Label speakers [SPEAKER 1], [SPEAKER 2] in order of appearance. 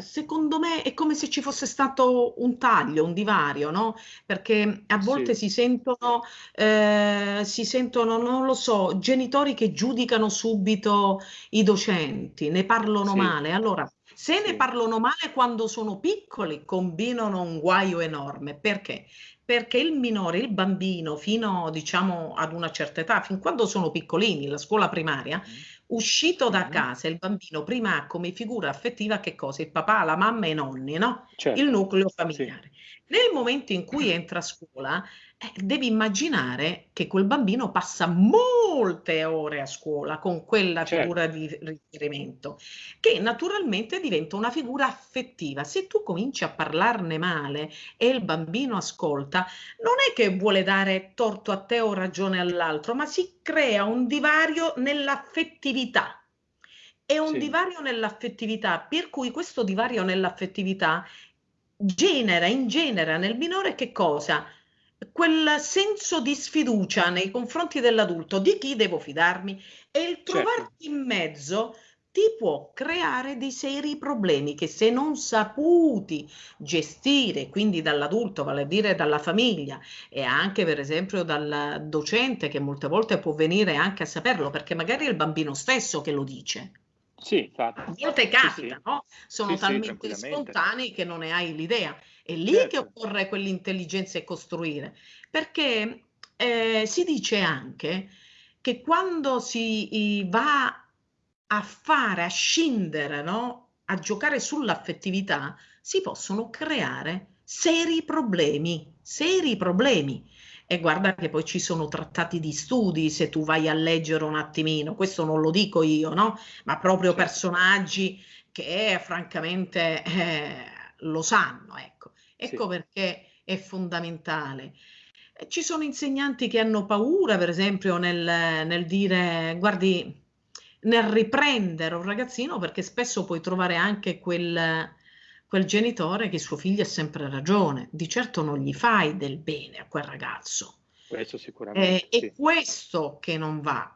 [SPEAKER 1] secondo me è come se ci fosse stato un taglio, un divario, no, perché a volte
[SPEAKER 2] Sì.
[SPEAKER 1] si sentono ehm, si sentono, non lo so, genitori che giudicano subito i docenti, ne parlano
[SPEAKER 2] Sì.
[SPEAKER 1] male. Allora, se ne
[SPEAKER 2] Sì.
[SPEAKER 1] parlano male quando sono piccoli, combinano un guaio enorme. Perché? Perché il minore, il bambino fino diciamo ad una certa età, fin quando sono piccolini, la scuola primaria,
[SPEAKER 2] Mh-mh.
[SPEAKER 1] Uscito da casa il bambino prima ha come figura affettiva che cosa? Il papà, la mamma e i nonni, no, il
[SPEAKER 2] Certo,
[SPEAKER 1] nucleo
[SPEAKER 2] sì.
[SPEAKER 1] Nel momento in cui entra a scuola, eh, devi immaginare che quel bambino passa molte ore a scuola con quella figura
[SPEAKER 2] Certo.
[SPEAKER 1] di f riferimento, che naturalmente diventa una figura affettiva. Se tu cominci a parlarne male e il bambino ascolta, non è che vuole dare torto a te o ragione all'altro, ma si crea un divario nell'affettività. E un
[SPEAKER 2] Sì.
[SPEAKER 1] divario nell'affettività, per cui questo divario nell'affettività genera ingenera nel minore che cosa? Quel senso di sfiducia nei confronti dell'adulto: "Di chi devo fidarmi?" E il
[SPEAKER 2] Certo.
[SPEAKER 1] trovarti in mezzo ti può creare dei seri problemi che se non saputi gestire, quindi dall'adulto, vale a dire dalla famiglia e anche per esempio dal docente che molte volte può venire anche a saperlo, perché magari è il bambino stesso che lo dice.
[SPEAKER 2] Sì, infatti.
[SPEAKER 1] A volte
[SPEAKER 2] Sì, sì.
[SPEAKER 1] capita, no, sono
[SPEAKER 2] Sì, sì,
[SPEAKER 1] talmente spontanei che non ne hai l'idea. È lì che
[SPEAKER 2] Certo.
[SPEAKER 1] occorre quell'intelligenza e costruire, perché, ehm, si dice anche che quando si i va a fare, a scindere, no, a giocare sull'affettività, si possono creare seri problemi, seri problemi. E guarda che poi ci sono trattati di studi, se tu vai a leggere un attimino, questo non lo dico io, no, ma proprio
[SPEAKER 2] Certo.
[SPEAKER 1] personaggi che francamente, eh, lo sanno, ecco. Ecco
[SPEAKER 2] Sì.
[SPEAKER 1] perché è fondamentale. E ci sono insegnanti che hanno paura, per esempio, nel nel dire guardi nel riprendere un ragazzino, perché spesso puoi trovare anche quel quel genitore che suo figlio ha sempre ragione. Di certo non gli fai del bene a quel ragazzo.
[SPEAKER 2] Questo sicuramente,
[SPEAKER 1] è
[SPEAKER 2] sì.
[SPEAKER 1] questo che non va.